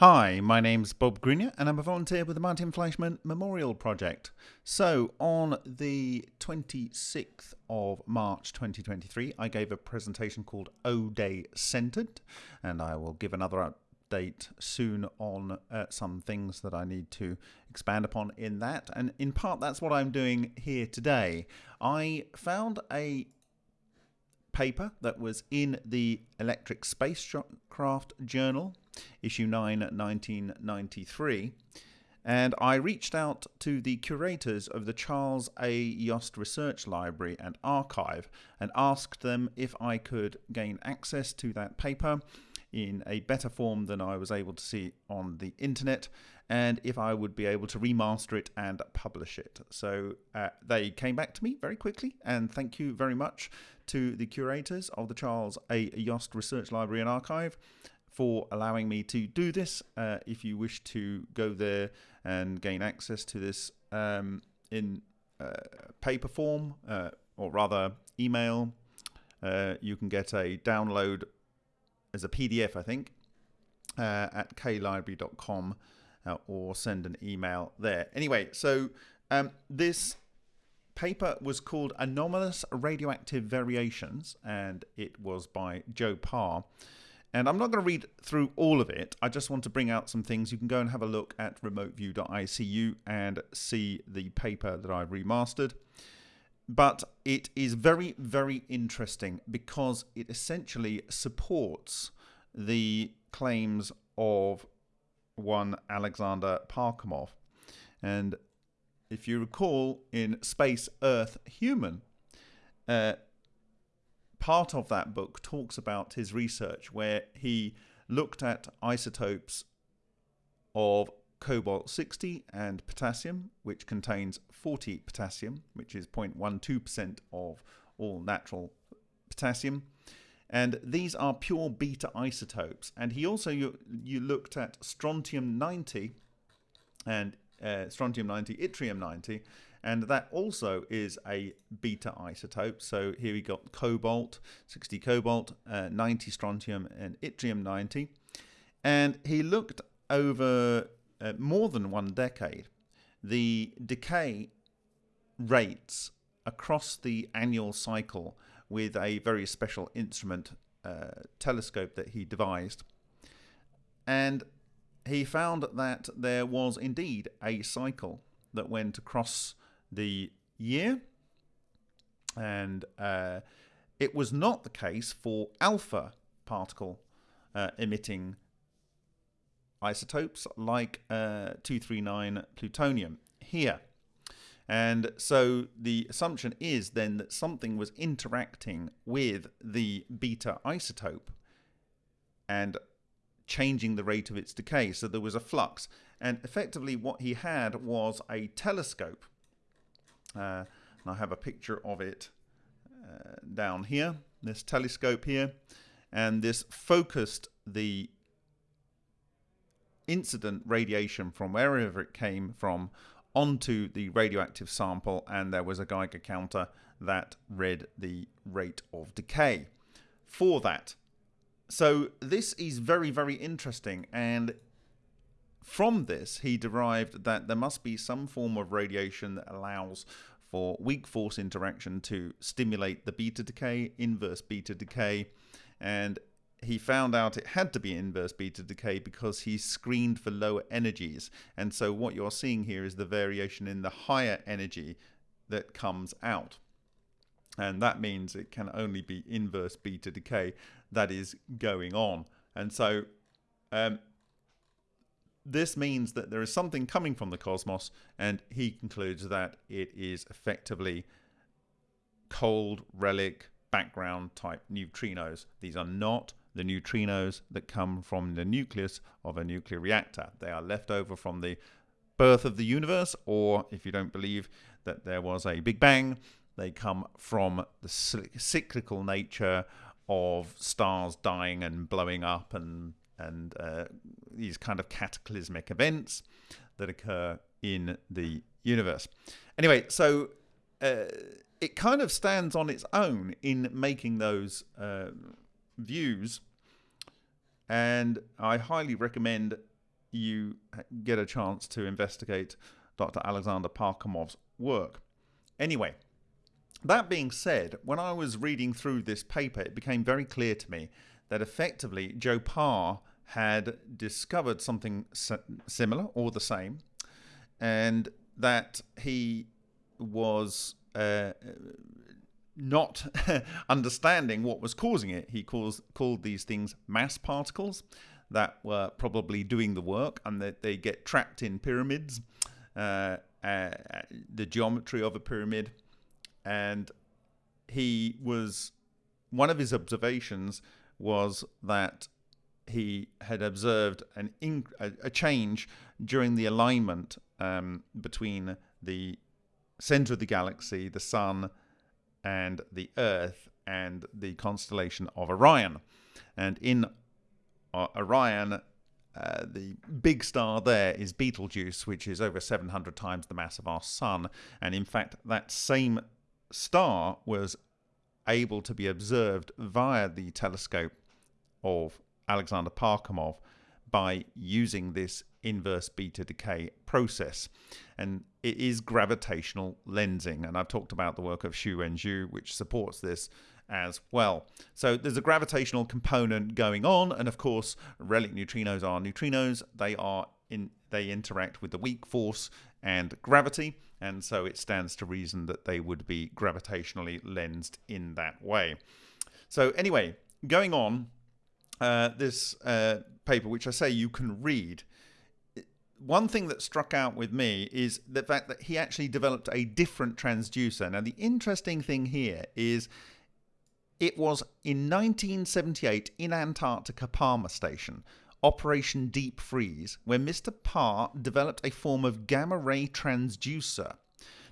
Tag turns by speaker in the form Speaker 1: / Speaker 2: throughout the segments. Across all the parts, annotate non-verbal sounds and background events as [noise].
Speaker 1: Hi, my name's Bob Greenyer and I'm a volunteer with the Martin Fleischmann Memorial Project. So, on the 26th of March 2023, I gave a presentation called O Day Centered, and I will give another update soon on uh, some things that I need to expand upon in that. And in part, that's what I'm doing here today. I found a paper that was in the Electric Spacecraft Journal, issue 9, 1993. And I reached out to the curators of the Charles A. Yost Research Library and Archive and asked them if I could gain access to that paper in a better form than I was able to see on the internet and if I would be able to remaster it and publish it. So uh, they came back to me very quickly and thank you very much to the curators of the Charles A. Yost Research Library and Archive for allowing me to do this. Uh, if you wish to go there and gain access to this um, in uh, paper form, uh, or rather email, uh, you can get a download as a PDF, I think, uh, at klibrary.com uh, or send an email there. Anyway, so um, this paper was called Anomalous Radioactive Variations, and it was by Joe Parr. And I'm not going to read through all of it. I just want to bring out some things. You can go and have a look at remoteview.icu and see the paper that I've remastered. But it is very, very interesting because it essentially supports the claims of one Alexander Parkhomov. And if you recall, in Space, Earth, Human, uh, part of that book talks about his research where he looked at isotopes of cobalt 60 and potassium, which contains 40 potassium, which is 0.12% of all natural potassium. And these are pure beta isotopes. And he also you, you looked at strontium 90 and uh, strontium 90, yttrium 90, and that also is a beta isotope. So here we got cobalt, 60 cobalt, uh, 90 strontium, and yttrium 90. And he looked over uh, more than one decade the decay rates across the annual cycle with a very special instrument uh, telescope that he devised. And he found that there was indeed a cycle that went across the year, and uh, it was not the case for alpha particle uh, emitting isotopes like uh, 239 plutonium here. And so the assumption is then that something was interacting with the beta isotope and changing the rate of its decay. So there was a flux. And effectively, what he had was a telescope. Uh, and I have a picture of it uh, down here, this telescope here. And this focused the incident radiation from wherever it came from onto the radioactive sample, and there was a Geiger counter that read the rate of decay for that. So this is very, very interesting. And from this, he derived that there must be some form of radiation that allows for weak force interaction to stimulate the beta decay, inverse beta decay. And he found out it had to be inverse beta decay because he screened for lower energies. And so what you're seeing here is the variation in the higher energy that comes out. And that means it can only be inverse beta decay that is going on. And so um, this means that there is something coming from the cosmos, and he concludes that it is effectively cold relic background type neutrinos. These are not the neutrinos that come from the nucleus of a nuclear reactor. They are left over from the birth of the universe, or if you don't believe that there was a Big Bang, they come from the cyclical nature of stars dying and blowing up and and uh, these kind of cataclysmic events that occur in the universe. Anyway, so uh, it kind of stands on its own in making those uh, views, and I highly recommend you get a chance to investigate Dr. Alexander Parkhomov's work. Anyway, that being said, when I was reading through this paper, it became very clear to me that effectively Joe Parr had discovered something similar or the same, and that he was uh, not [laughs] understanding what was causing it. He calls, called these things mass particles that were probably doing the work and that they get trapped in pyramids, uh, uh, the geometry of a pyramid. And he was, one of his observations was that he had observed an a change during the alignment um, between the center of the galaxy, the sun, and the Earth, and the constellation of Orion. And in uh, Orion, uh, the big star there is Betelgeuse, which is over 700 times the mass of our sun. And in fact, that same star was able to be observed via the telescope of Alexander Parkhomov by using this inverse beta decay process. And it is gravitational lensing. And I've talked about the work of Xu Wenju, which supports this as well. So there's a gravitational component going on. And of course, relic neutrinos are neutrinos. They are in they interact with the weak force and gravity. And so it stands to reason that they would be gravitationally lensed in that way. So anyway, going on, uh, this uh, paper, which I say you can read, one thing that struck out with me is the fact that he actually developed a different transducer. Now, the interesting thing here is it was in 1978 in Antarctica Palmer Station, Operation Deep Freeze, where Mr. Parr developed a form of gamma ray transducer.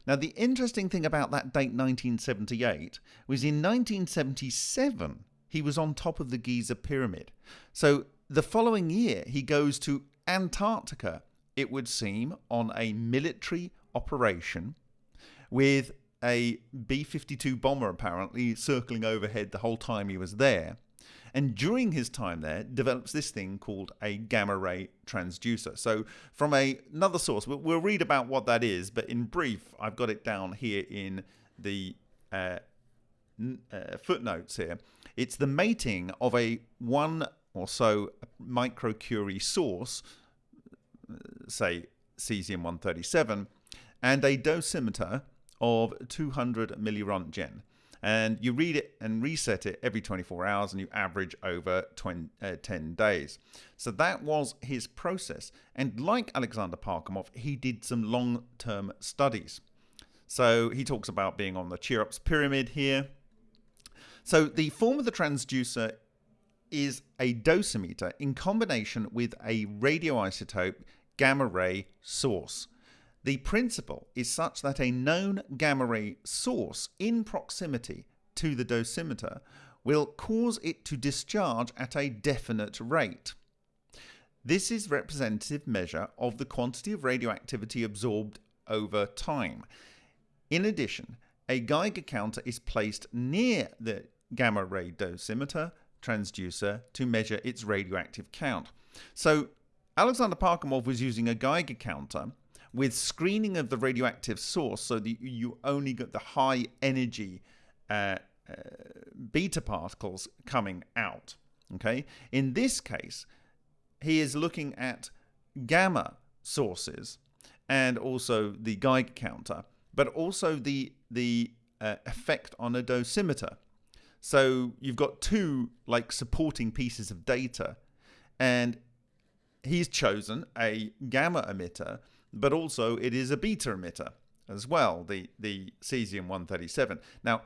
Speaker 1: Now, the interesting thing about that date, 1978, was in 1977 he was on top of the Giza Pyramid. So the following year, he goes to Antarctica, it would seem, on a military operation with a B 52 bomber apparently circling overhead the whole time he was there. And during his time there, develops this thing called a gamma ray transducer. So, from a, another source, we'll read about what that is, but in brief, I've got it down here in the uh, uh, footnotes here. It's the mating of a one or so microcurie source, say cesium-137, and a dosimeter of 200 milliroentgen. And you read it and reset it every 24 hours, and you average over 20, uh, 10 days. So that was his process. And like Alexander Parkhomov, he did some long term studies. So he talks about being on the Cheops pyramid here, so the form of the transducer is a dosimeter in combination with a radioisotope gamma ray source. The principle is such that a known gamma ray source in proximity to the dosimeter will cause it to discharge at a definite rate. This is representative measure of the quantity of radioactivity absorbed over time. In addition, a Geiger counter is placed near the gamma ray dosimeter transducer to measure its radioactive count. So Alexander Parkhomov was using a Geiger counter with screening of the radioactive source so that you only get the high energy uh, uh, beta particles coming out. Okay. In this case, he is looking at gamma sources and also the Geiger counter, but also the the uh, effect on a dosimeter. So you've got two like supporting pieces of data, and he's chosen a gamma emitter, but also it is a beta emitter as well, the the cesium 137. Now,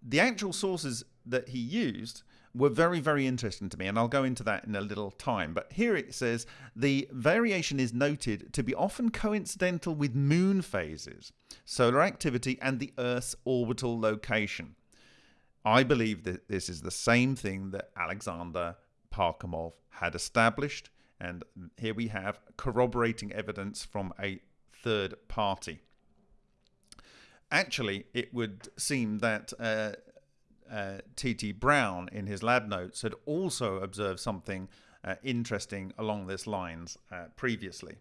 Speaker 1: the actual sources that he used were very, very interesting to me, and I'll go into that in a little time. But here it says the variation is noted to be often coincidental with moon phases, solar activity, and the Earth's orbital location. I believe that this is the same thing that Alexander Parkhomov had established, and here we have corroborating evidence from a third party. Actually, it would seem that uh, uh, T.T. Brown, in his lab notes, had also observed something uh, interesting along these lines uh, previously.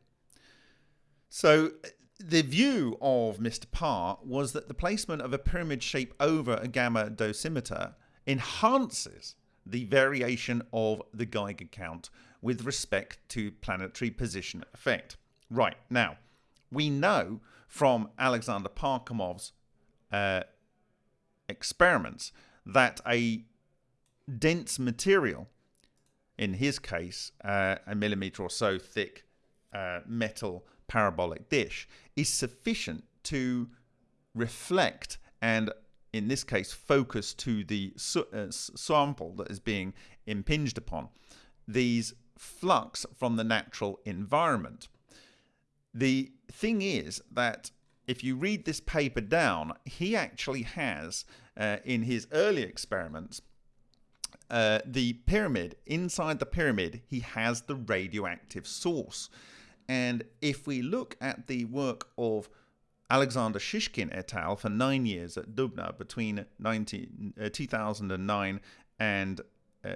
Speaker 1: So the view of Mr. Parr was that the placement of a pyramid shape over a gamma dosimeter enhances the variation of the Geiger count with respect to planetary position effect. Right, now, we know from Alexander Parkhomov's uh, experiments that a dense material, in his case, uh, a millimeter or so thick uh, metal parabolic dish, is sufficient to reflect and in this case focus to the uh, sample that is being impinged upon these flux from the natural environment. The thing is that if you read this paper down, he actually has, uh, in his early experiments, uh, the pyramid, inside the pyramid, he has the radioactive source. And if we look at the work of Alexander Shishkin et al. for nine years at Dubna between 19, uh, 2009 and uh,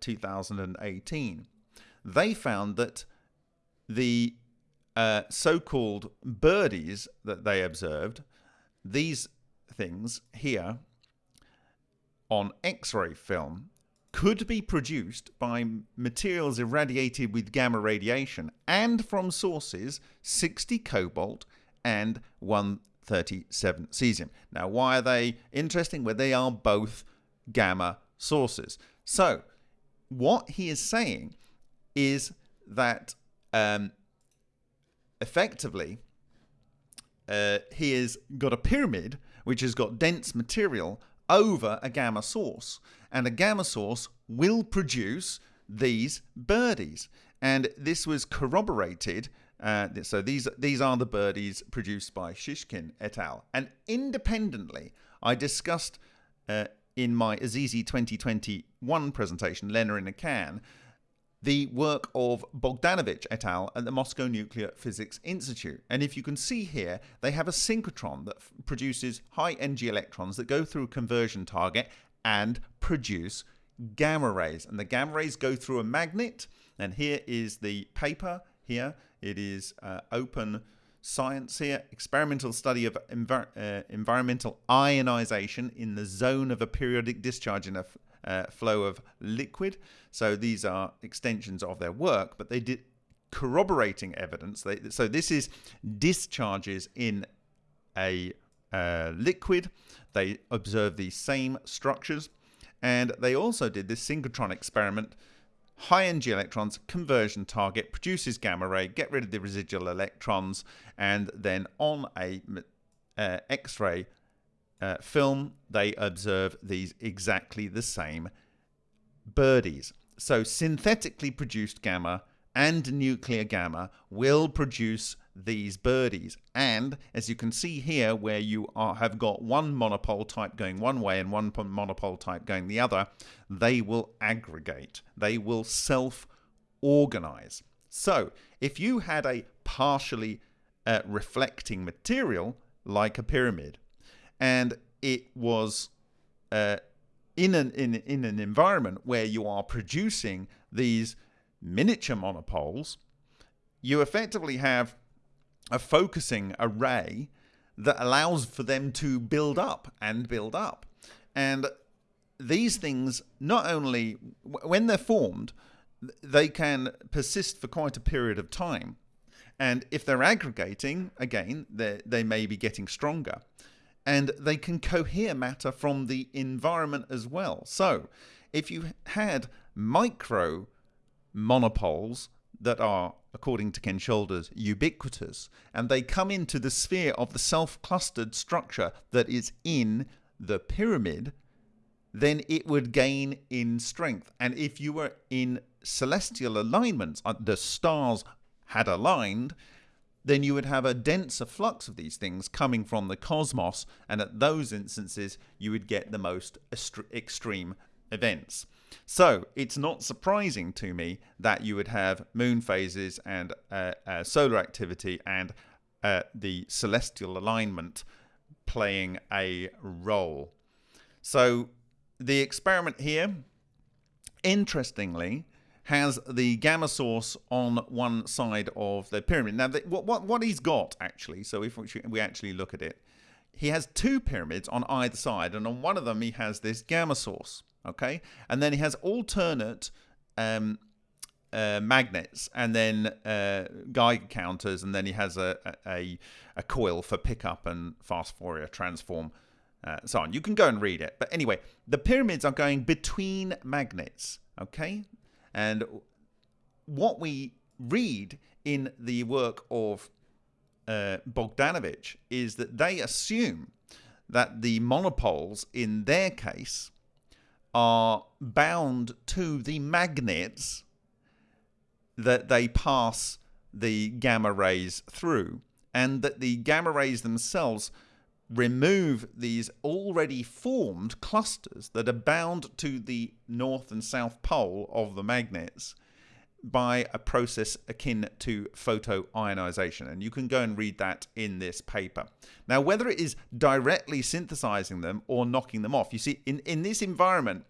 Speaker 1: 2018, they found that the uh, so called birdies that they observed, these things here on X ray film, could be produced by materials irradiated with gamma radiation and from sources 60 cobalt and 137 cesium. Now, why are they interesting? Well, they are both gamma sources. So, what he is saying is that um, effectively, uh, he has got a pyramid which has got dense material over a gamma source, and a gamma source will produce these birdies. And this was corroborated. Uh, so these these are the birdies produced by Shishkin et al. And independently, I discussed uh, in my Azizi 2021 presentation, Lena in a Can, the work of Bogdanovich et al. at the Moscow Nuclear Physics Institute. And if you can see here, they have a synchrotron that produces high energy electrons that go through a conversion target and produce gamma rays. And the gamma rays go through a magnet. And here is the paper. Here it is uh, open science here experimental study of uh, environmental ionization in the zone of a periodic discharge in a uh, flow of liquid. So these are extensions of their work, but they did corroborating evidence. They, so this is discharges in a uh, liquid. They observe these same structures, and they also did this synchrotron experiment. High energy electrons, conversion target, produces gamma ray, get rid of the residual electrons, and then on a uh, X-ray uh, film, they observe these exactly the same birdies. So synthetically produced gamma and nuclear gamma will produce these birdies. And as you can see here, where you are, have got one monopole type going one way and one monopole type going the other, they will aggregate. They will self-organize. So if you had a partially uh, reflecting material like a pyramid, and it was uh, in an in in an environment where you are producing these miniature monopoles, you effectively have a focusing array that allows for them to build up and build up. And these things not only when they're formed, they can persist for quite a period of time. And if they're aggregating, again, they may be getting stronger and they can cohere matter from the environment as well. So if you had micro monopoles that are, according to Ken Shoulders, ubiquitous, and they come into the sphere of the self-clustered structure that is in the pyramid, then it would gain in strength. And if you were in celestial alignments, uh, the stars had aligned, then you would have a denser flux of these things coming from the cosmos, and at those instances, you would get the most extreme events. So it's not surprising to me that you would have moon phases and uh, uh, solar activity and uh, the celestial alignment playing a role. So the experiment here, interestingly, has the gamma source on one side of the pyramid. Now, the, what, what, what he's got actually, so if we actually look at it, he has two pyramids on either side, and on one of them he has this gamma source, okay? And then he has alternate um, uh, magnets and then uh, Geiger counters, and then he has a, a, a coil for pickup and fast Fourier transform, uh, so on. You can go and read it. But anyway, the pyramids are going between magnets, okay? And what we read in the work of uh, Bogdanovich is that they assume that the monopoles in their case are bound to the magnets that they pass the gamma rays through, and that the gamma rays themselves remove these already formed clusters that are bound to the north and south pole of the magnets by a process akin to photoionization. And you can go and read that in this paper. Now, whether it is directly synthesizing them or knocking them off, you see, in, in this environment,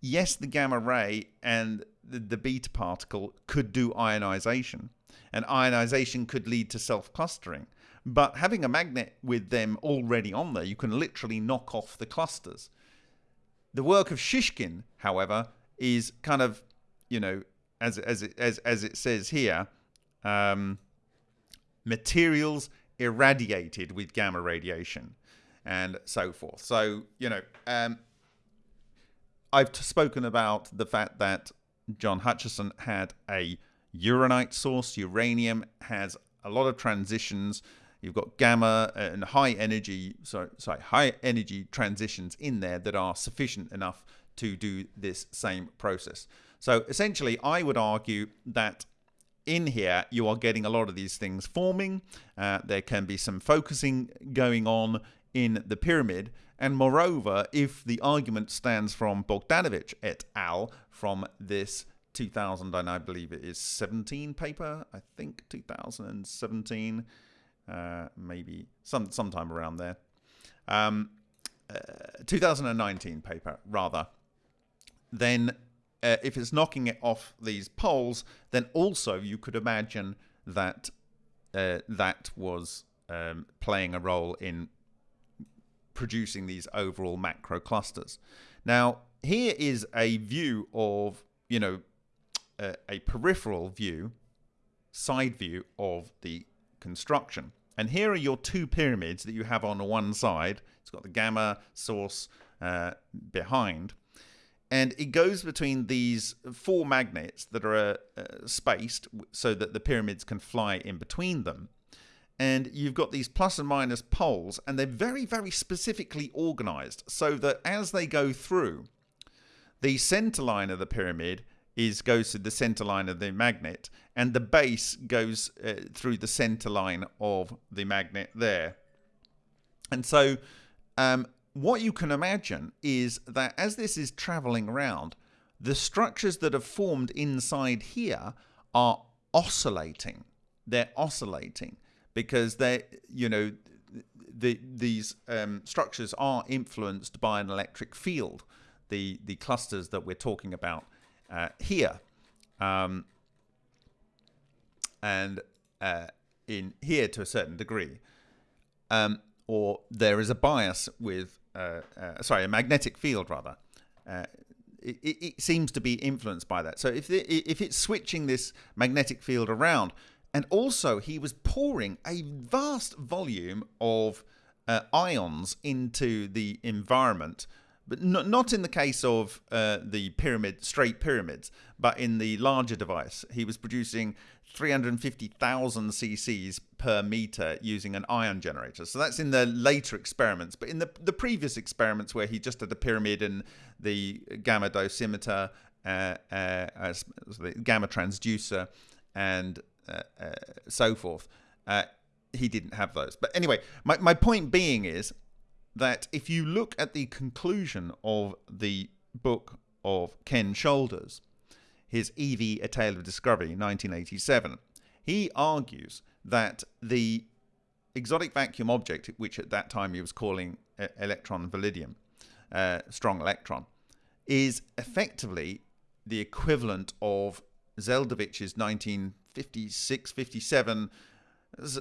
Speaker 1: yes, the gamma ray and the, the beta particle could do ionization, and ionization could lead to self clustering. But having a magnet with them already on there, you can literally knock off the clusters. The work of Shishkin, however, is kind of, you know, as as it, as as it says here, um, materials irradiated with gamma radiation, and so forth. So you know, um, I've spoken about the fact that John Hutchison had a uranite source. Uranium has a lot of transitions You've got gamma and high energy, sorry, sorry, high energy transitions in there that are sufficient enough to do this same process. So essentially, I would argue that in here you are getting a lot of these things forming. Uh, there can be some focusing going on in the pyramid. And moreover, if the argument stands from Bogdanovich et al. from this 2000, and I believe it is 17 paper, I think 2017 uh, maybe some sometime around there. Um, uh, 2019 paper, rather. Then, uh, if it's knocking it off these poles, then also you could imagine that uh, that was um, playing a role in producing these overall macro clusters. Now, here is a view of, you know, a peripheral view, side view of the construction. And here are your two pyramids that you have on one side. It's got the gamma source uh, behind. And it goes between these four magnets that are uh, spaced so that the pyramids can fly in between them. And you've got these plus and minus poles, and they're very, very specifically organized so that as they go through, the center line of the pyramid is goes to the center line of the magnet and the base goes uh, through the center line of the magnet there. And so um, what you can imagine is that as this is traveling around, the structures that have formed inside here are oscillating. They're oscillating because they, you know, the, these um, structures are influenced by an electric field. The the clusters that we're talking about uh, here. Um, and uh, in here to a certain degree. Um, or there is a bias with, uh, uh, sorry, a magnetic field rather. Uh, it, it, seems to be influenced by that. So if the, if it's switching this magnetic field around, and also he was pouring a vast volume of uh, ions into the environment but not in the case of uh, the pyramid, straight pyramids, but in the larger device. He was producing 350,000 cc's per meter using an ion generator. So that's in the later experiments. But in the, the previous experiments where he just had a pyramid and the gamma dosimeter, uh, uh, the gamma transducer, and uh, uh, so forth, uh, he didn't have those. But anyway, my, my point being is that if you look at the conclusion of the book of Ken Shoulders, his EV A Tale of Discovery, 1987, he argues that the exotic vacuum object, which at that time he was calling electrum validum, uh, strong electron, is effectively the equivalent of Zeldovich's 1956 57,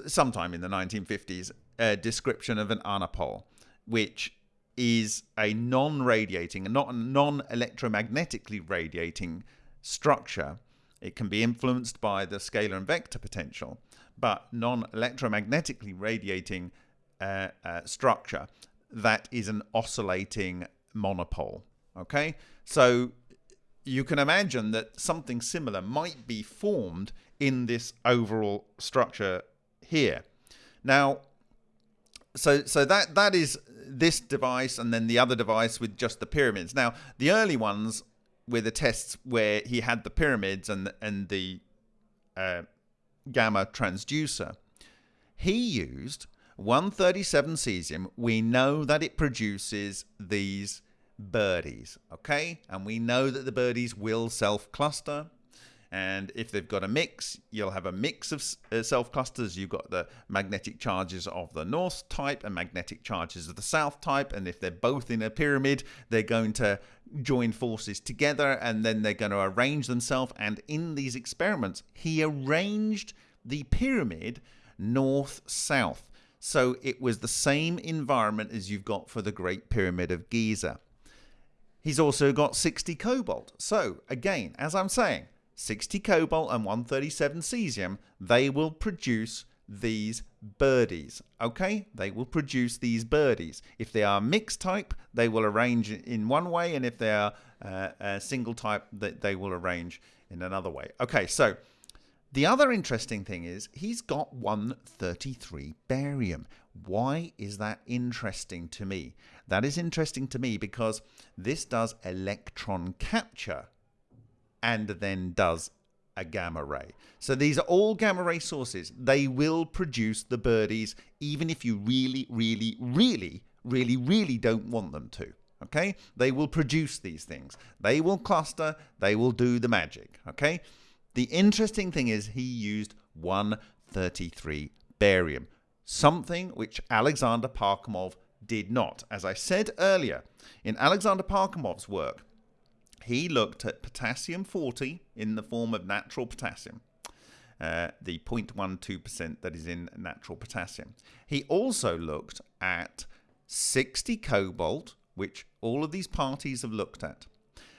Speaker 1: sometime in the 1950s, uh, description of an anapole, which is a non radiating, and not a non electromagnetically radiating structure. It can be influenced by the scalar and vector potential, but non electromagnetically radiating uh, uh, structure that is an oscillating monopole. Okay, so you can imagine that something similar might be formed in this overall structure here. Now, so so that that is this device and then the other device with just the pyramids. Now, the early ones were the tests where he had the pyramids and and the uh, gamma transducer. He used 137 cesium. We know that it produces these birdies, okay? And we know that the birdies will self-cluster. And if they've got a mix, you'll have a mix of uh, self clusters. You've got the magnetic charges of the north type and magnetic charges of the south type. And if they're both in a pyramid, they're going to join forces together and then they're going to arrange themselves. And in these experiments, he arranged the pyramid north south. So it was the same environment as you've got for the Great Pyramid of Giza. He's also got 60 cobalt. So, again, as I'm saying, 60 cobalt and 137 cesium, they will produce these birdies. Okay, they will produce these birdies. If they are mixed type, they will arrange in one way, and if they are uh, a single type, that they will arrange in another way. Okay, so the other interesting thing is he's got 133 barium. Why is that interesting to me? That is interesting to me because this does electron capture and then does a gamma ray. So these are all gamma ray sources. They will produce the birdies even if you really, really, really, really, really don't want them to. Okay? They will produce these things. They will cluster. They will do the magic. Okay? The interesting thing is he used 133 barium, something which Alexander Parkhomov did not. As I said earlier, in Alexander Parkhomov's work, he looked at potassium 40 in the form of natural potassium, uh, the 0.12% that is in natural potassium. He also looked at 60 cobalt, which all of these parties have looked at,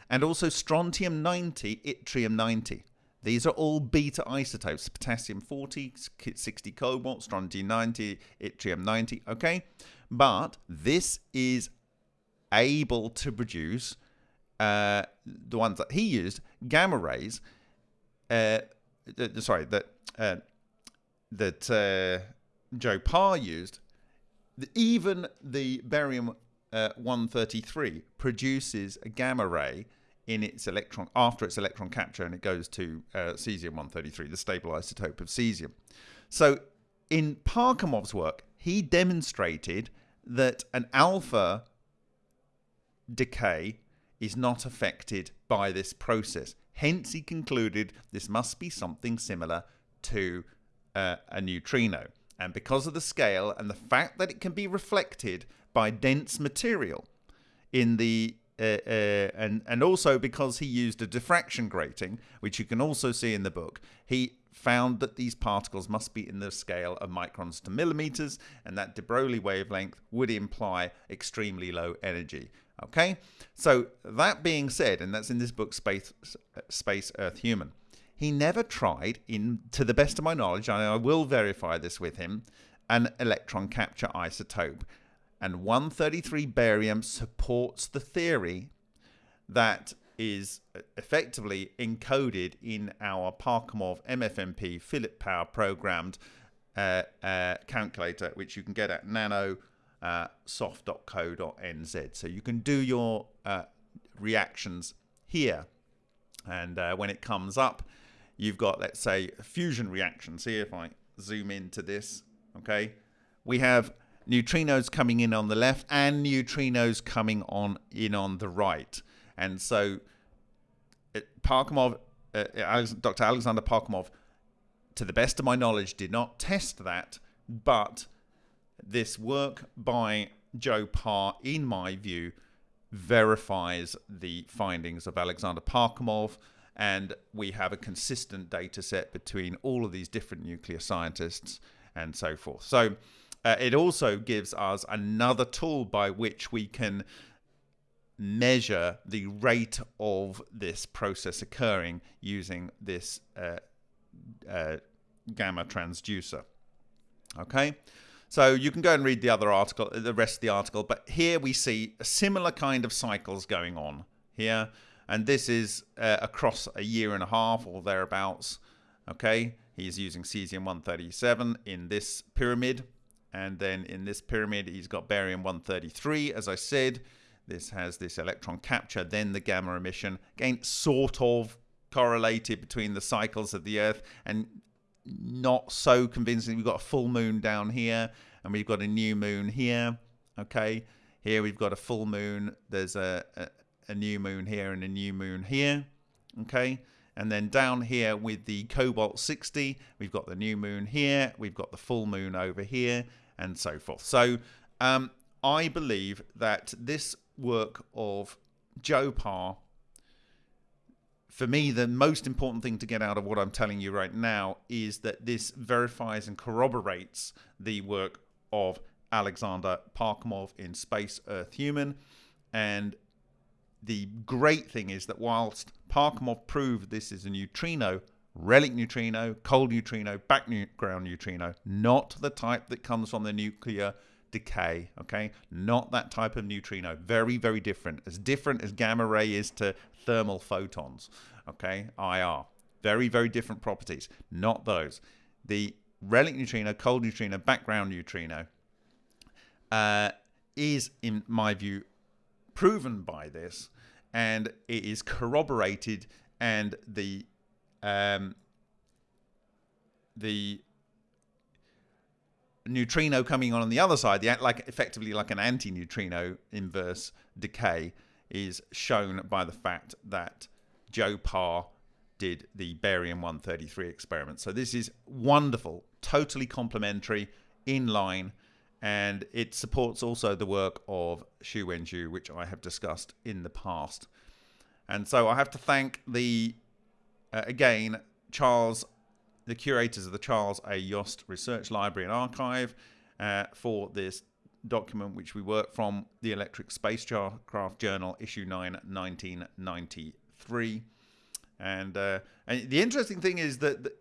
Speaker 1: and also strontium 90, yttrium 90. These are all beta isotopes potassium 40, 60 cobalt, strontium 90, yttrium 90. Okay, but this is able to produce uh, the ones that he used gamma rays. Uh, sorry, that uh, that uh, Joe Parr used. Even the barium uh, 133 produces a gamma ray in its electron after its electron capture and it goes to uh, cesium 133 the stable isotope of cesium so in Parkhomov's work he demonstrated that an alpha decay is not affected by this process hence he concluded this must be something similar to uh, a neutrino and because of the scale and the fact that it can be reflected by dense material in the uh, uh, and and also because he used a diffraction grating, which you can also see in the book, he found that these particles must be in the scale of microns to millimeters, and that de Broglie wavelength would imply extremely low energy. Okay, so that being said, and that's in this book, Space, Space Earth Human. He never tried, in to the best of my knowledge, and I will verify this with him, an electron capture isotope and 133 barium supports the theory that is effectively encoded in our Parkhomov MFMP Philip Power programmed uh, uh, calculator, which you can get at nanosoft.co.nz. Uh, so you can do your uh, reactions here. And uh, when it comes up, you've got, let's say, fusion reactions. See if I zoom into this. Okay. We have neutrinos coming in on the left and neutrinos coming on in on the right. And so Parkhomov, uh, Dr. Alexander Parkhomov, to the best of my knowledge, did not test that, but this work by Joe Parr, in my view, verifies the findings of Alexander Parkhomov and we have a consistent data set between all of these different nuclear scientists and so forth. So uh, it also gives us another tool by which we can measure the rate of this process occurring using this uh, uh, gamma transducer. Okay, so you can go and read the other article, the rest of the article, but here we see a similar kind of cycles going on here and this is uh, across a year and a half or thereabouts. Okay, he's using cesium-137 in this pyramid, and then in this pyramid he's got barium-133. As I said, this has this electron capture, then the gamma emission. Again, sort of correlated between the cycles of the Earth, and not so convincing. We've got a full moon down here, and we've got a new moon here. Okay, here we've got a full moon. There's a, a a new moon here and a new moon here. Okay. And then down here with the Cobalt 60, we've got the new moon here, we've got the full moon over here, and so forth. So um, I believe that this work of Joe Parr, for me, the most important thing to get out of what I'm telling you right now is that this verifies and corroborates the work of Alexander Parkhomov in Space Earth Human. And the great thing is that whilst Parkhomov proved this is a neutrino, relic neutrino, cold neutrino, background neutrino, not the type that comes from the nuclear decay, okay? Not that type of neutrino. Very, very different. As different as gamma ray is to thermal photons, okay? IR. Very, very different properties. Not those. The relic neutrino, cold neutrino, background neutrino uh, is, in my view, proven by this, and it is corroborated, and the um, the neutrino coming on on the other side, the like effectively like an anti-neutrino inverse decay, is shown by the fact that Joe Parr did the barium 133 experiment. So this is wonderful, totally complementary, in line and it supports also the work of Xu Wenju, which I have discussed in the past. And so I have to thank the, uh, again, Charles, the curators of the Charles A. Yost Research Library and Archive uh, for this document, which we work from the Electric Spacecraft Journal, issue 9, 1993. And, uh, and the interesting thing is that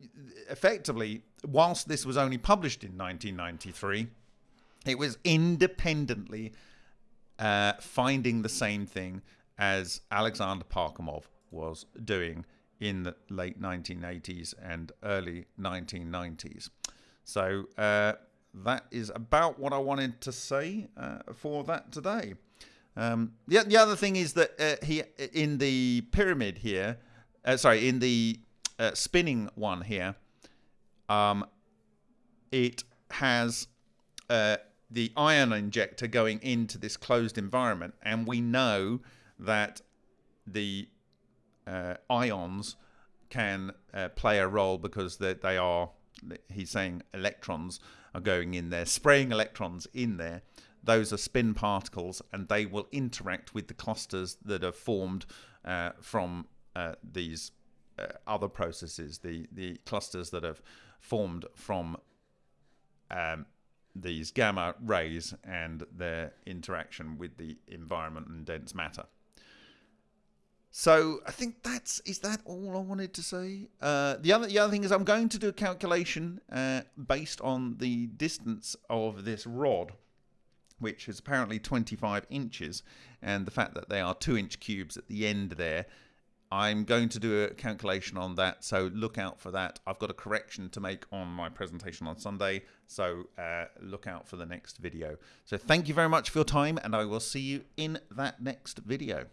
Speaker 1: effectively, whilst this was only published in 1993, it was independently uh, finding the same thing as Alexander Parkhomov was doing in the late 1980s and early 1990s. So uh, that is about what I wanted to say uh, for that today. Um, the, the other thing is that uh, he in the pyramid here, uh, sorry, in the uh, spinning one here, um, it has uh, the ion injector going into this closed environment, and we know that the uh, ions can uh, play a role because they, they are, he's saying electrons are going in there, spraying electrons in there. Those are spin particles, and they will interact with the clusters that are formed uh, from uh, these uh, other processes, the, the clusters that have formed from um, these gamma rays and their interaction with the environment and dense matter. So I think that's is that all I wanted to say. Uh, the other the other thing is I'm going to do a calculation uh, based on the distance of this rod, which is apparently 25 inches, and the fact that they are two inch cubes at the end there. I'm going to do a calculation on that, so look out for that. I've got a correction to make on my presentation on Sunday, so uh, look out for the next video. So thank you very much for your time, and I will see you in that next video.